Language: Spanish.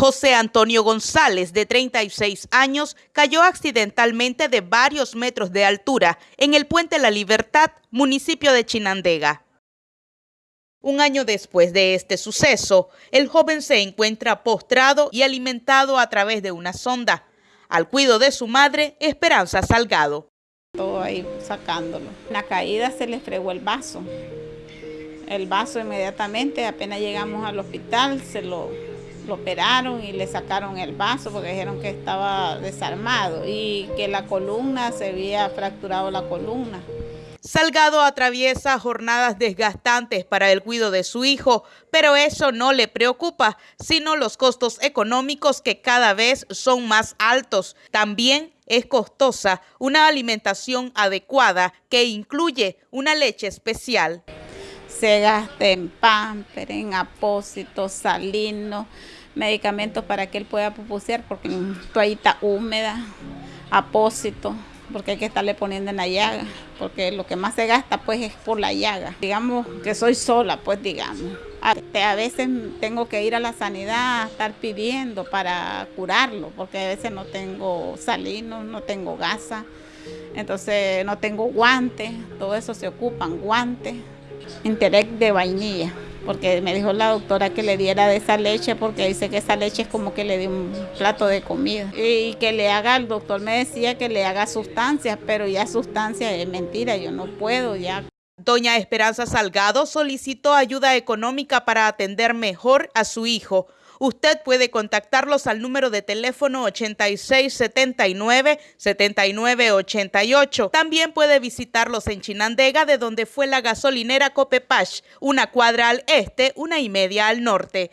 José Antonio González, de 36 años, cayó accidentalmente de varios metros de altura en el Puente La Libertad, municipio de Chinandega. Un año después de este suceso, el joven se encuentra postrado y alimentado a través de una sonda, al cuido de su madre, Esperanza Salgado. Todo ahí sacándolo. La caída se le fregó el vaso. El vaso inmediatamente, apenas llegamos al hospital, se lo lo operaron y le sacaron el vaso porque dijeron que estaba desarmado y que la columna se había fracturado la columna. Salgado atraviesa jornadas desgastantes para el cuidado de su hijo, pero eso no le preocupa, sino los costos económicos que cada vez son más altos. También es costosa una alimentación adecuada que incluye una leche especial. Se gasta en pamper, en apósitos, salinos, medicamentos para que él pueda pupusear, porque toallita húmeda, apósito, porque hay que estarle poniendo en la llaga, porque lo que más se gasta pues es por la llaga. Digamos que soy sola, pues digamos. A veces tengo que ir a la sanidad a estar pidiendo para curarlo, porque a veces no tengo salinos, no tengo gasa, entonces no tengo guantes, todo eso se ocupan, guantes, interés de vainilla porque me dijo la doctora que le diera de esa leche porque dice que esa leche es como que le dio un plato de comida y que le haga, el doctor me decía que le haga sustancias, pero ya sustancias es mentira, yo no puedo ya. Doña Esperanza Salgado solicitó ayuda económica para atender mejor a su hijo. Usted puede contactarlos al número de teléfono 8679-7988. También puede visitarlos en Chinandega, de donde fue la gasolinera Copepash, una cuadra al este, una y media al norte.